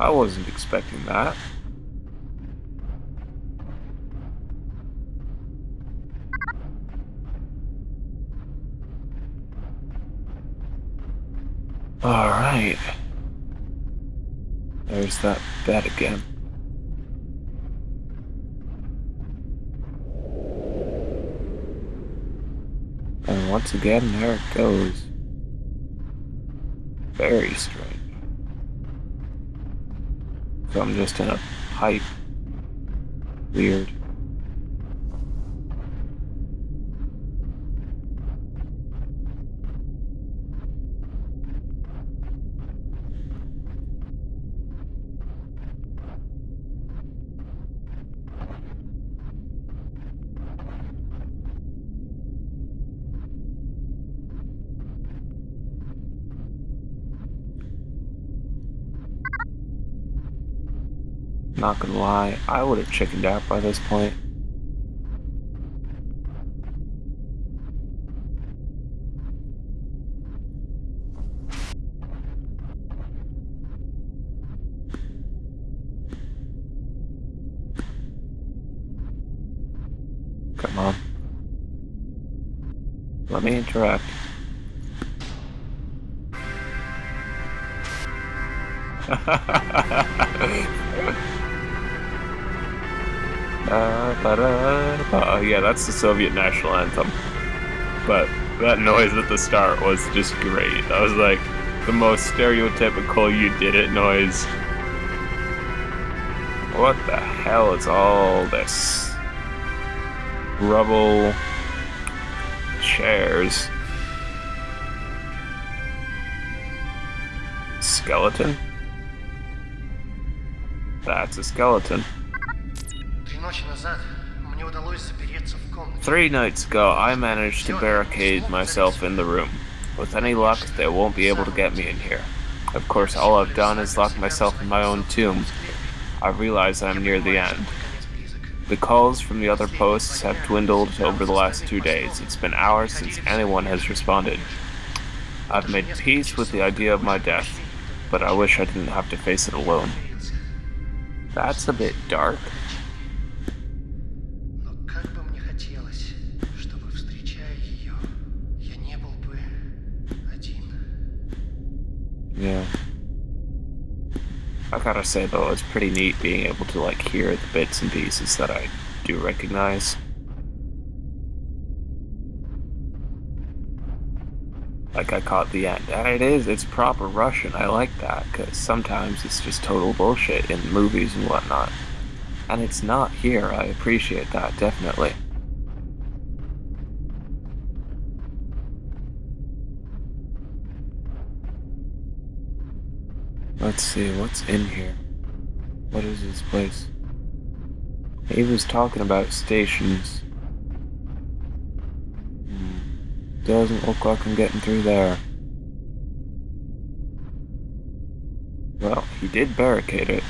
I wasn't expecting that. Alright. There's that bed again. And once again, there it goes. Very strange. I'm just in a pipe. Weird. Not gonna lie, I would have chickened out by this point. Come on. Let me interact. Uh, yeah, that's the Soviet national anthem. But that noise at the start was just great. That was like the most stereotypical you did it noise. What the hell is all this? Rubble. Chairs. Skeleton? That's a skeleton. Three nights ago, I managed to barricade myself in the room. With any luck, they won't be able to get me in here. Of course, all I've done is lock myself in my own tomb. I realize I'm near the end. The calls from the other posts have dwindled over the last two days. It's been hours since anyone has responded. I've made peace with the idea of my death, but I wish I didn't have to face it alone. That's a bit dark. Yeah. I gotta say though, it's pretty neat being able to like hear the bits and pieces that I do recognize. Like I caught the end. And it is, it's proper Russian. I like that, because sometimes it's just total bullshit in movies and whatnot. And it's not here. I appreciate that, definitely. Let's see, what's in here? What is this place? He was talking about stations. Hmm. Doesn't look like I'm getting through there. Well, he did barricade it.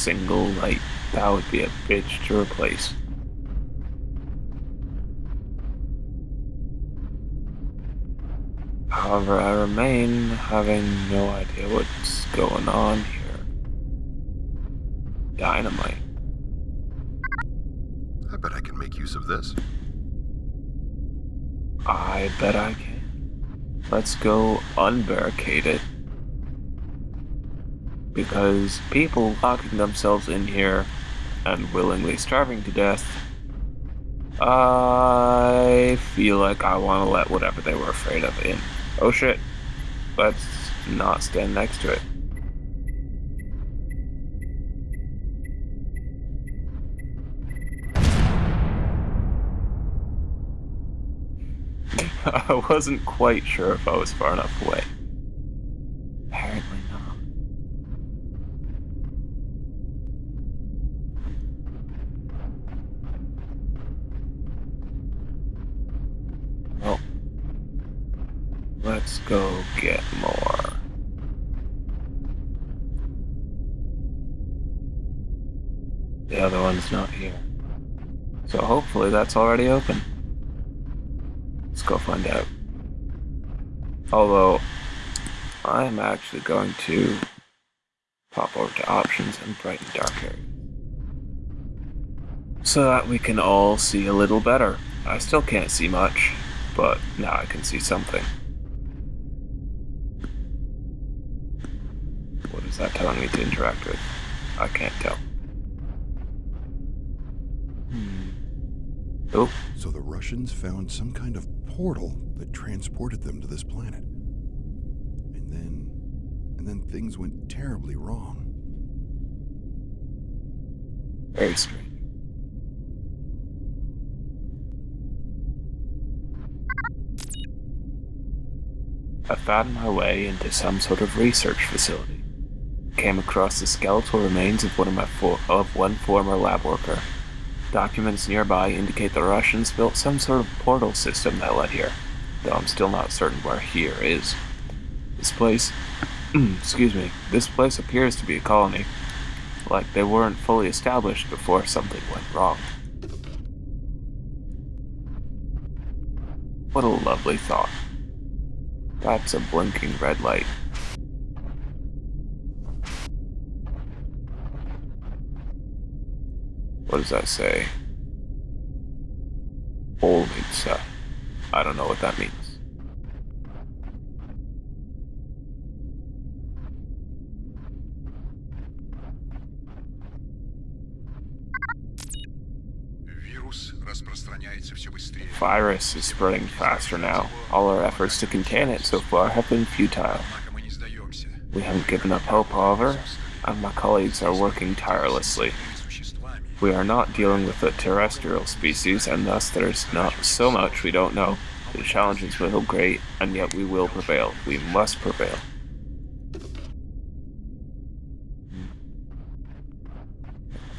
Single light. That would be a bitch to replace. However, I remain having no idea what's going on here. Dynamite. I bet I can make use of this. I bet I can. Let's go unbarricade it because people locking themselves in here and willingly starving to death, I feel like I want to let whatever they were afraid of in. Oh shit, let's not stand next to it. I wasn't quite sure if I was far enough away. Let's go get more. The other one's not here. So hopefully that's already open. Let's go find out. Although, I'm actually going to pop over to options and brighten dark area. So that we can all see a little better. I still can't see much, but now I can see something. That telling me to interact with? I can't tell. Hmm. Oh, So the Russians found some kind of portal that transported them to this planet. And then. And then things went terribly wrong. very strange. I found my way into some sort of research facility. Came across the skeletal remains of one of my of one former lab worker. Documents nearby indicate the Russians built some sort of portal system that led here, though I'm still not certain where here is. This place, excuse me, this place appears to be a colony, like they weren't fully established before something went wrong. What a lovely thought. That's a blinking red light. What does that say? Olitsa. I don't know what that means. Virus is spreading faster now. All our efforts to contain it so far have been futile. We haven't given up hope, however, and my colleagues are working tirelessly. We are not dealing with a terrestrial species, and thus there's not so much we don't know. The challenges will be great, and yet we will prevail. We must prevail.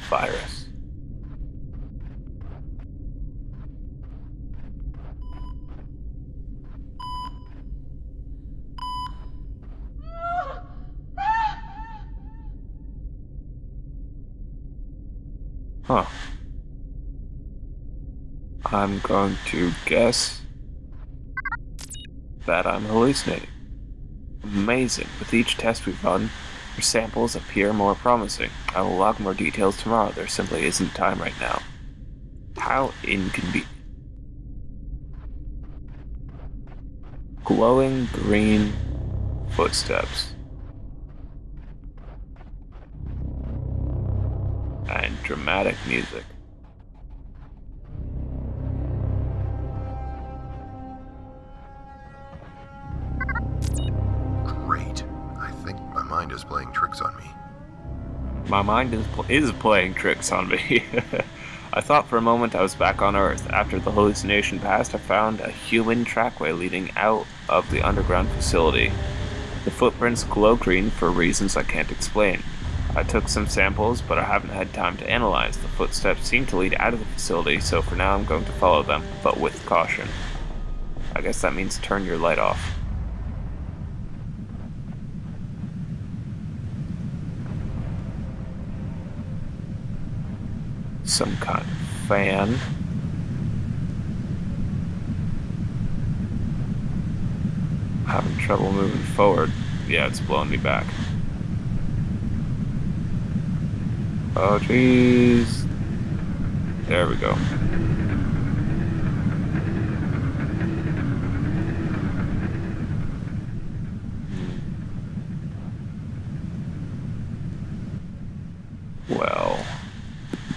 Fire. Huh. I'm going to guess that I'm hallucinating. Amazing. With each test we've run, your samples appear more promising. I will log more details tomorrow. There simply isn't time right now. How inconvenient. Glowing green footsteps. Dramatic music. Great. I think my mind is playing tricks on me. My mind is, pl- is playing tricks on me. I thought for a moment I was back on Earth. After the hallucination passed, I found a human trackway leading out of the underground facility. The footprints glow green for reasons I can't explain. I took some samples, but I haven't had time to analyze. The footsteps seem to lead out of the facility, so for now I'm going to follow them, but with caution. I guess that means turn your light off. Some kind of fan. Having trouble moving forward. Yeah, it's blowing me back. Oh, jeez. There we go. Well,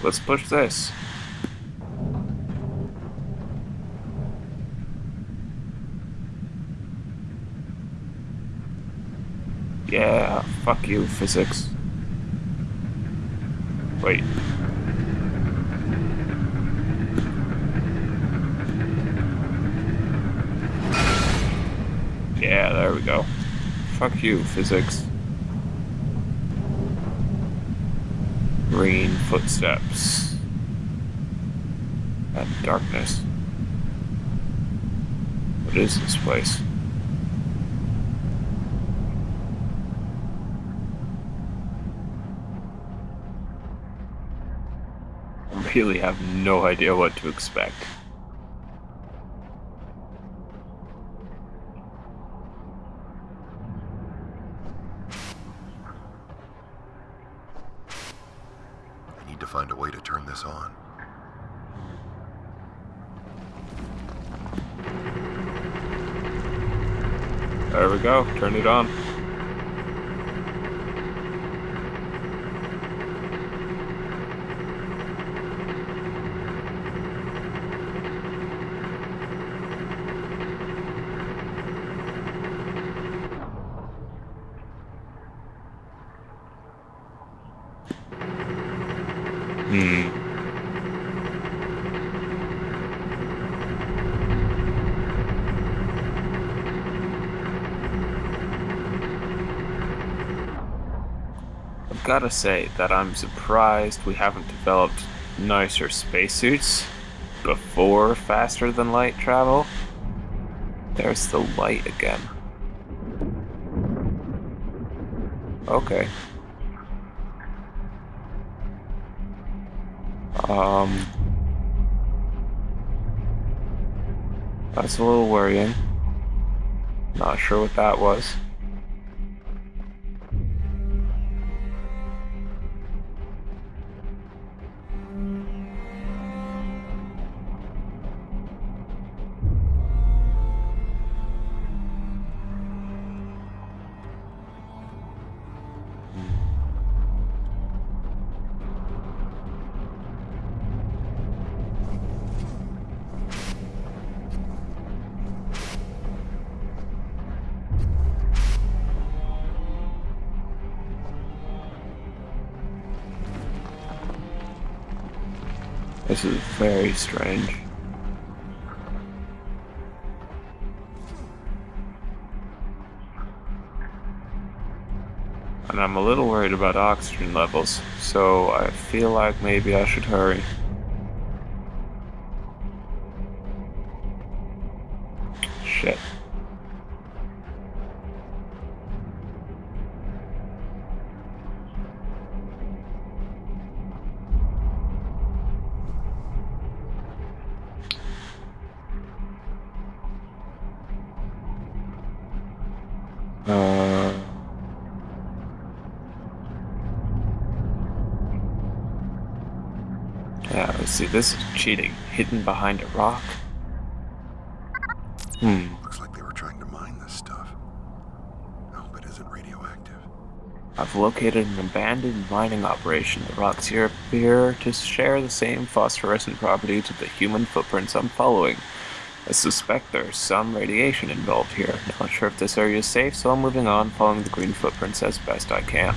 let's push this. Yeah, fuck you, physics. Wait. Yeah, there we go. Fuck you, physics. Green footsteps. And darkness. What is this place? Really have no idea what to expect. I need to find a way to turn this on. There we go. Turn it on. Hmm. Gotta say that I'm surprised we haven't developed nicer spacesuits before faster than light travel. There's the light again. Okay. Um. That's a little worrying. Not sure what that was. This is very strange. And I'm a little worried about oxygen levels, so I feel like maybe I should hurry. Shit. Let's see. This is cheating. Hidden behind a rock. Hmm. Looks like they were trying to mine this stuff. I hope it isn't radioactive. I've located an abandoned mining operation. The rocks here appear to share the same phosphorescent property to the human footprints I'm following. I suspect there's some radiation involved here. Not sure if this area is safe, so I'm moving on, following the green footprints as best I can.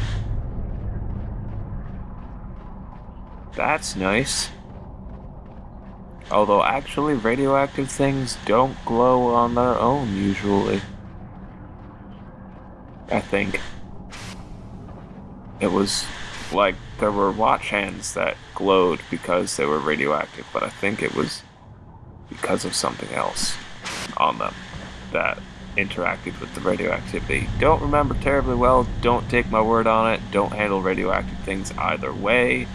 That's nice. Although actually radioactive things don't glow on their own usually. I think. It was like there were watch hands that glowed because they were radioactive, but I think it was because of something else on them that interacted with the radioactivity. Don't remember terribly well, don't take my word on it, don't handle radioactive things either way.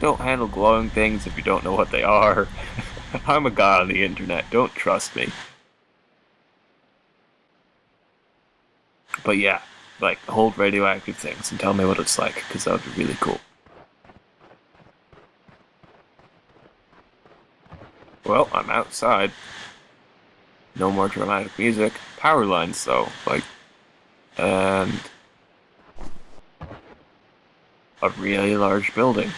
Don't handle glowing things if you don't know what they are. I'm a guy on the internet, don't trust me. But yeah, like hold radioactive things and tell me what it's like, because that would be really cool. Well, I'm outside. No more dramatic music. Power lines, though, like, and a really large building.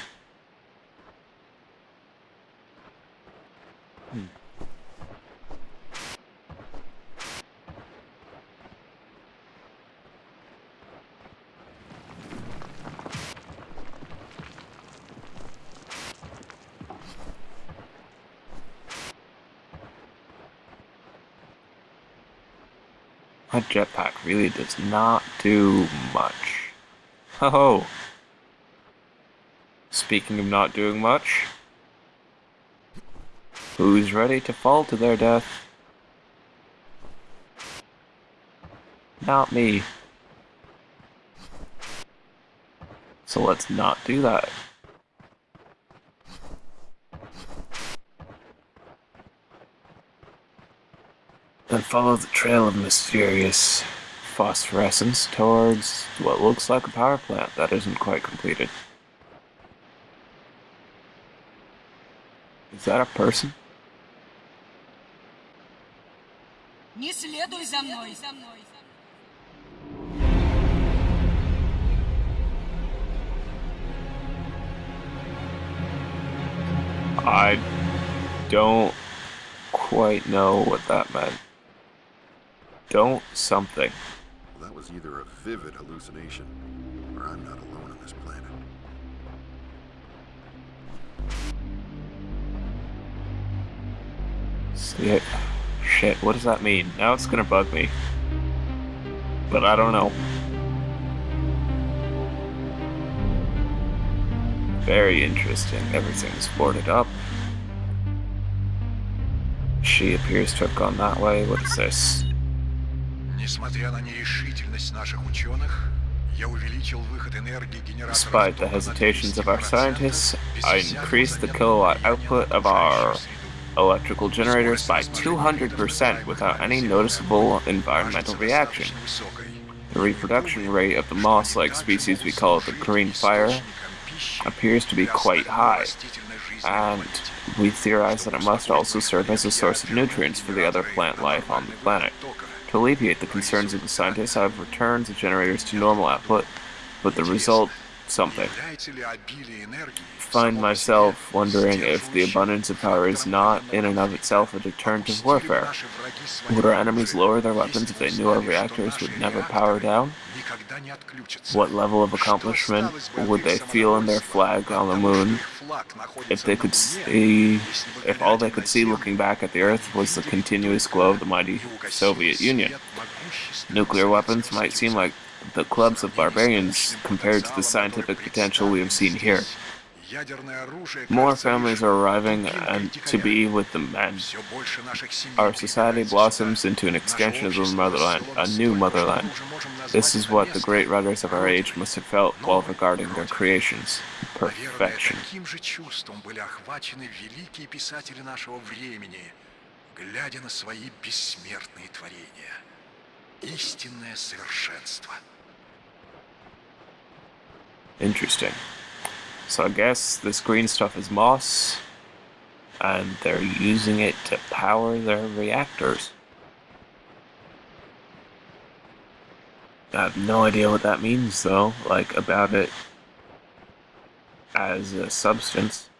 My jetpack really does not do much. Oh. Speaking of not doing much, who's ready to fall to their death? Not me. So let's not do that. follow the trail of mysterious phosphorescence towards what looks like a power plant that isn't quite completed. Is that a person? Не следуй за мной. I don't quite know what that meant. Don't something. That was either a vivid hallucination, or I'm not alone on this planet. See Shit, what does that mean? Now it's gonna bug me. But I don't know. Very interesting. Everything's boarded up. She appears to have gone that way. What is this? Несмотря на нерешительность наших ученых, я увеличил выход энергии генератора... Despite the hesitations of our scientists, I increased the kilowatt output of our electrical generators by 200% without any noticeable environmental reaction. The reproduction rate of the moss-like species we call the green fire appears to be quite high, and we theorize that it must also serve as a source of nutrients for the other plant life on the planet. To alleviate the concerns of the scientists, I have returned the generators to normal output, but the result, something. Find myself wondering if the abundance of power is not, in and of itself, a deterrent of warfare. Would our enemies lower their weapons if they knew our reactors would never power down? What level of accomplishment would they feel in their flag on the moon if they could see, if all they could see looking back at the Earth was the continuous glow of the mighty Soviet Union? Nuclear weapons might seem like the clubs of barbarians compared to the scientific potential we have seen here. More families are arriving and to be with the men. Our society blossoms into an extension of the motherland, a new motherland. This is what the great writers of our age must have felt while regarding their creations. Perfection. глядя на свои бессмертные творения. Истинное совершенство. Interesting. So I guess this green stuff is moss, and they're using it to power their reactors. I have no idea what that means though, like about it as a substance.